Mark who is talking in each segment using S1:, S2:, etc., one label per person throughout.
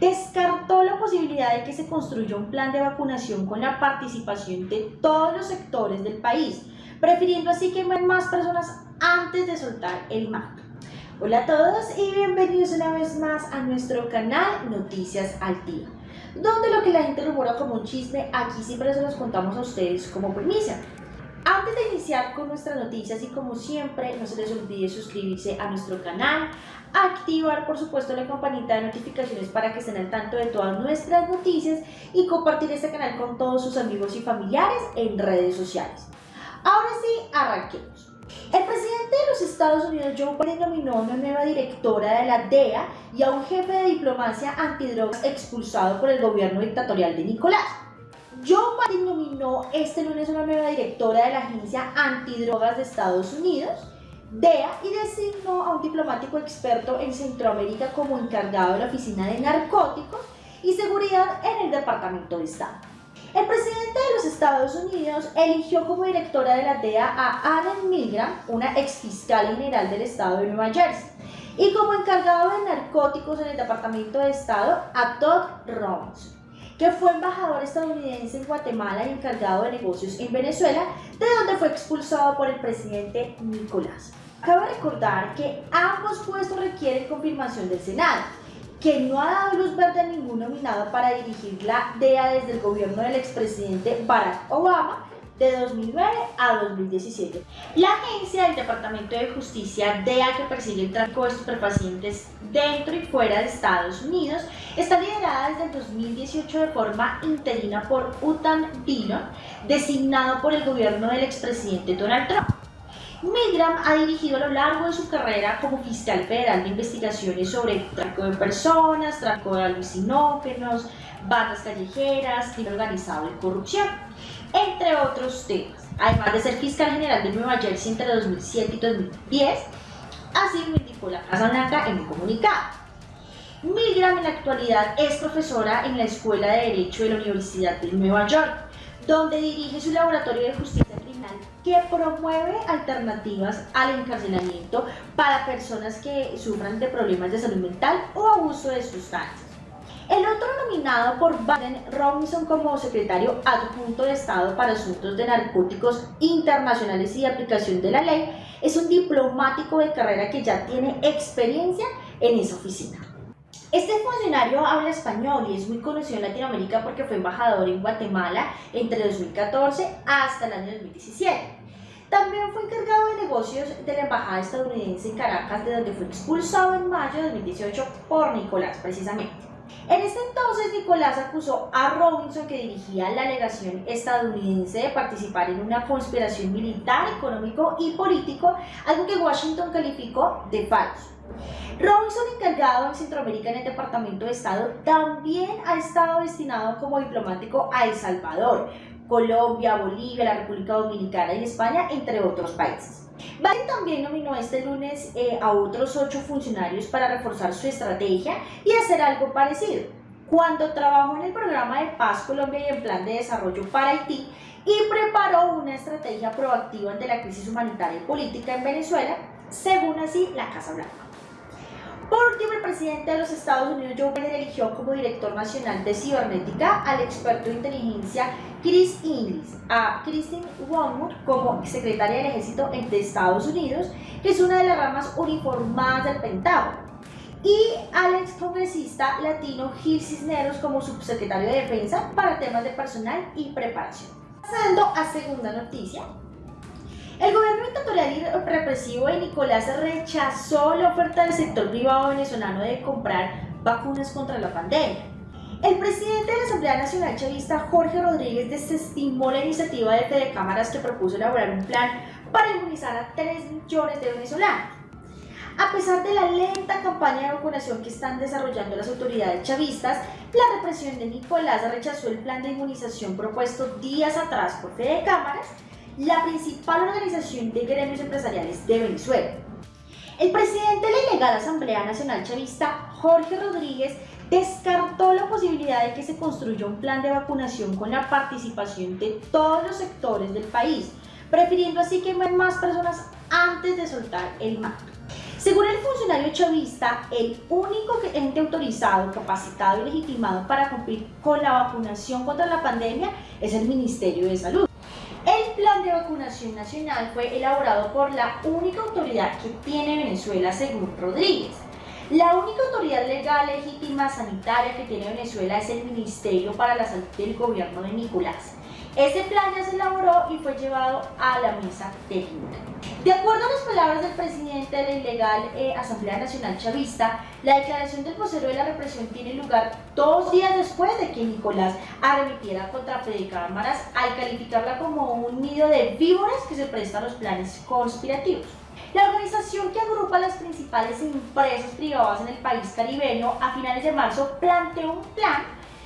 S1: descartó la posibilidad de que se construya un plan de vacunación con la participación de todos los sectores del país, prefiriendo así que más personas antes de soltar el mando. Hola a todos y bienvenidos una vez más a nuestro canal Noticias al Día, donde lo que la gente rumora como un chisme, aquí siempre se los contamos a ustedes como premisa. Antes de iniciar con nuestras noticias y como siempre, no se les olvide suscribirse a nuestro canal, activar por supuesto la campanita de notificaciones para que estén al tanto de todas nuestras noticias y compartir este canal con todos sus amigos y familiares en redes sociales. Ahora sí, arranquemos. El presidente de los Estados Unidos, Joe Biden, nominó a una nueva directora de la DEA y a un jefe de diplomacia antidrogas expulsado por el gobierno dictatorial de Nicolás. Joe Biden nominó este lunes una nueva directora de la Agencia Antidrogas de Estados Unidos, DEA, y designó a un diplomático experto en Centroamérica como encargado de la Oficina de Narcóticos y Seguridad en el Departamento de Estado. El presidente de los Estados Unidos eligió como directora de la DEA a Anne Milgram, una ex fiscal general del estado de Nueva Jersey, y como encargado de narcóticos en el Departamento de Estado a Todd Robinson que fue embajador estadounidense en Guatemala y encargado de negocios en Venezuela, de donde fue expulsado por el presidente Nicolás. Cabe recordar que ambos puestos requieren confirmación del Senado, que no ha dado luz verde a ningún nominado para dirigir la DEA desde el gobierno del expresidente Barack Obama de 2009 a 2017. La agencia del Departamento de Justicia, DEA, que persigue el tráfico de estupefacientes dentro y fuera de Estados Unidos, está liderada desde el 2018 de forma interina por Utan Dillon, designado por el gobierno del expresidente Donald Trump. Milgram ha dirigido a lo largo de su carrera como fiscal federal de investigaciones sobre tráfico de personas, tráfico de alucinógenos, bandas callejeras, crimen organizado y corrupción, entre otros temas. Además de ser fiscal general de Nueva Jersey entre 2007 y 2010, así lo indicó la Casa Blanca en un comunicado. Milgram en la actualidad es profesora en la Escuela de Derecho de la Universidad de Nueva York, donde dirige su laboratorio de justicia que promueve alternativas al encarcelamiento para personas que sufran de problemas de salud mental o abuso de sustancias. El otro nominado por Biden Robinson como secretario adjunto de Estado para Asuntos de Narcóticos Internacionales y de Aplicación de la Ley es un diplomático de carrera que ya tiene experiencia en esa oficina. Este funcionario habla español y es muy conocido en Latinoamérica porque fue embajador en Guatemala entre 2014 hasta el año 2017. También fue encargado de negocios de la Embajada estadounidense en Caracas, de donde fue expulsado en mayo de 2018 por Nicolás, precisamente. En este entonces, Nicolás acusó a Robinson, que dirigía la delegación estadounidense, de participar en una conspiración militar, económico y político, algo que Washington calificó de falso. Robinson, encargado en Centroamérica en el Departamento de Estado, también ha estado destinado como diplomático a El Salvador, Colombia, Bolivia, la República Dominicana y España, entre otros países. Biden también nominó este lunes eh, a otros ocho funcionarios para reforzar su estrategia y hacer algo parecido. Cuando trabajó en el programa de Paz Colombia y en plan de desarrollo para Haití y preparó una estrategia proactiva ante la crisis humanitaria y política en Venezuela, según así la Casa Blanca. Por último, el presidente de los Estados Unidos, Joe Biden, eligió como director nacional de cibernética al experto de inteligencia Chris Inglis, a Christine Wormuth como secretaria del ejército de Estados Unidos, que es una de las ramas uniformadas del Pentágono, y al ex congresista latino Gil Cisneros como subsecretario de Defensa para temas de personal y preparación. Pasando a segunda noticia, dictatorial y represivo de Nicolás rechazó la oferta del sector privado venezolano de comprar vacunas contra la pandemia. El presidente de la Asamblea Nacional Chavista, Jorge Rodríguez, desestimó la iniciativa de Fede Cámaras que propuso elaborar un plan para inmunizar a 3 millones de venezolanos. A pesar de la lenta campaña de vacunación que están desarrollando las autoridades chavistas, la represión de Nicolás rechazó el plan de inmunización propuesto días atrás por Fede Cámaras la principal organización de gremios empresariales de Venezuela. El presidente de la ilegal Asamblea Nacional Chavista, Jorge Rodríguez, descartó la posibilidad de que se construya un plan de vacunación con la participación de todos los sectores del país, prefiriendo así que más personas antes de soltar el mando. Según el funcionario chavista, el único ente autorizado, capacitado y legitimado para cumplir con la vacunación contra la pandemia es el Ministerio de Salud. El plan de vacunación nacional fue elaborado por la única autoridad que tiene Venezuela, según Rodríguez. La única autoridad legal legítima sanitaria que tiene Venezuela es el Ministerio para la Salud del Gobierno de Nicolás. Este plan ya se elaboró y fue llevado a la mesa técnica. De acuerdo a las palabras del presidente de la ilegal eh, Asamblea Nacional Chavista, la declaración del vocero de la represión tiene lugar dos días después de que Nicolás arremetiera contra Federica Cámaras al calificarla como un nido de víboras que se presta a los planes conspirativos. La organización que agrupa las principales empresas privadas en el país caribeño a finales de marzo planteó un plan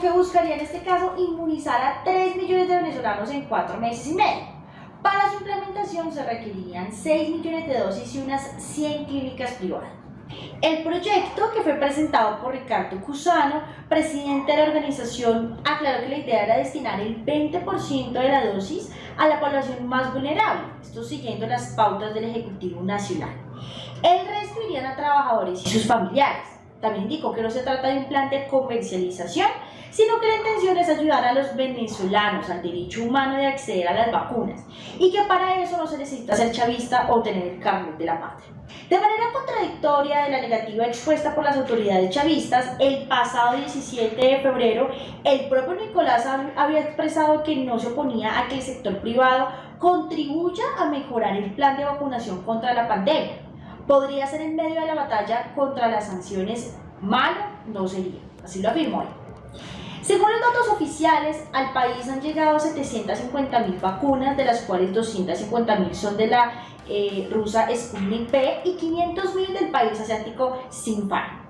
S1: que buscaría en este caso inmunizar a 3 millones de venezolanos en 4 meses y medio. Para su implementación se requerirían 6 millones de dosis y unas 100 clínicas privadas. El proyecto, que fue presentado por Ricardo Cusano, presidente de la organización, aclaró que la idea era destinar el 20% de la dosis a la población más vulnerable, esto siguiendo las pautas del Ejecutivo Nacional. El resto irían a trabajadores y sus familiares. También indicó que no se trata de un plan de comercialización, sino que la intención es ayudar a los venezolanos al derecho humano de acceder a las vacunas y que para eso no se necesita ser chavista o tener el carnet de la patria. De manera contradictoria de la negativa expuesta por las autoridades chavistas, el pasado 17 de febrero, el propio Nicolás había expresado que no se oponía a que el sector privado contribuya a mejorar el plan de vacunación contra la pandemia. Podría ser en medio de la batalla contra las sanciones, malo no sería, así lo afirmó él. Según los datos oficiales, al país han llegado 750.000 vacunas, de las cuales 250.000 son de la eh, rusa Sputnik P y 500.000 del país asiático Sinopharm.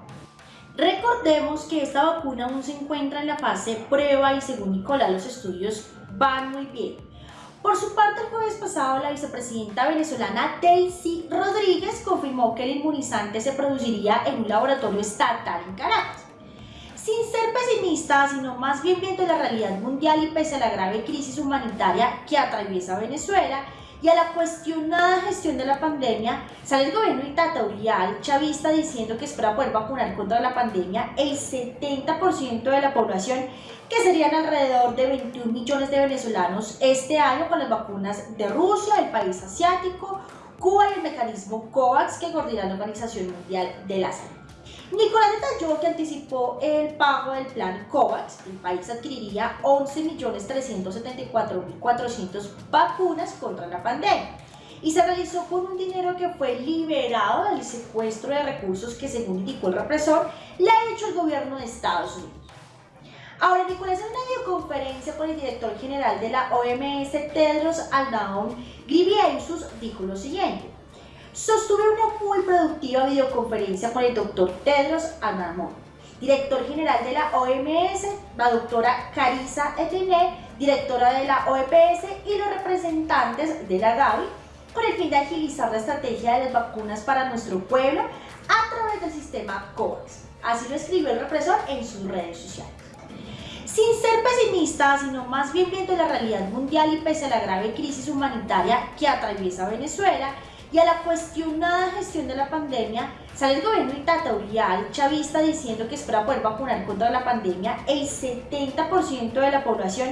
S1: Recordemos que esta vacuna aún se encuentra en la fase prueba y según Nicolás los estudios van muy bien. Por su parte, el jueves pasado, la vicepresidenta venezolana Daisy Rodríguez confirmó que el inmunizante se produciría en un laboratorio estatal en Caracas ser pesimista, sino más bien viendo la realidad mundial y pese a la grave crisis humanitaria que atraviesa Venezuela y a la cuestionada gestión de la pandemia, sale el gobierno dictatorial chavista diciendo que espera poder vacunar contra la pandemia el 70% de la población, que serían alrededor de 21 millones de venezolanos este año con las vacunas de Rusia, el país asiático, Cuba y el mecanismo COVAX que coordina la Organización Mundial de la Salud. Nicolás detalló que anticipó el pago del plan COVAX. El país adquiriría 11.374.400 vacunas contra la pandemia y se realizó con un dinero que fue liberado del secuestro de recursos que, según indicó el represor, le ha hecho el gobierno de Estados Unidos. Ahora, Nicolás, en una videoconferencia con el director general de la OMS, Tedros Adhanom Ghebreyesus, dijo lo siguiente. Sostuve una muy productiva videoconferencia con el doctor Tedros Adhanom, director general de la OMS, la doctora Carissa Etene, directora de la OEPS y los representantes de la Gavi, con el fin de agilizar la estrategia de las vacunas para nuestro pueblo a través del sistema COVAX. Así lo escribió el represor en sus redes sociales. Sin ser pesimista, sino más bien viendo la realidad mundial y pese a la grave crisis humanitaria que atraviesa Venezuela, y a la cuestionada gestión de la pandemia, sale el gobierno dictatorial chavista diciendo que espera poder vacunar contra la pandemia el 70% de la población,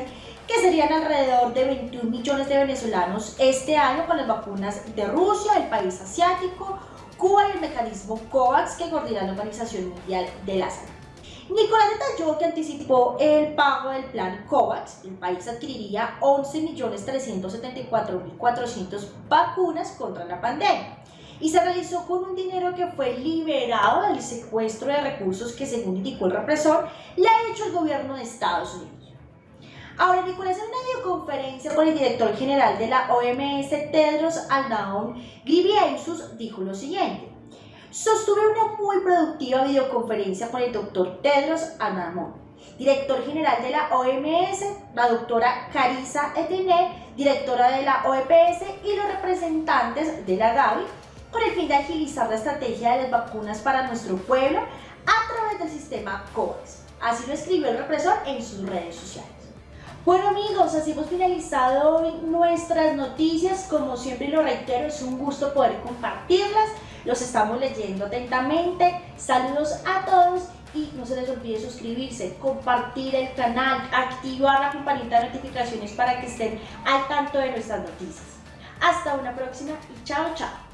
S1: que serían alrededor de 21 millones de venezolanos este año con las vacunas de Rusia, el país asiático, Cuba y el mecanismo COVAX que coordina la Organización Mundial de la Salud. Nicolás detalló que anticipó el pago del plan COVAX. El país adquiriría 11.374.400 vacunas contra la pandemia y se realizó con un dinero que fue liberado del secuestro de recursos que, según indicó el represor, le ha hecho el gobierno de Estados Unidos. Ahora, Nicolás, en una videoconferencia con el director general de la OMS, Tedros Adhanom Ghebreyesus, dijo lo siguiente. Sostuve una muy productiva videoconferencia con el doctor Tedros Adhanom, director general de la OMS, la doctora Carissa Etene, directora de la OEPS y los representantes de la Gavi, con el fin de agilizar la estrategia de las vacunas para nuestro pueblo a través del sistema COVAX. Así lo escribió el represor en sus redes sociales. Bueno amigos, así hemos finalizado hoy nuestras noticias. Como siempre lo reitero, es un gusto poder compartirlas. Los estamos leyendo atentamente. Saludos a todos y no se les olvide suscribirse, compartir el canal, activar la campanita de notificaciones para que estén al tanto de nuestras noticias. Hasta una próxima y chao chao.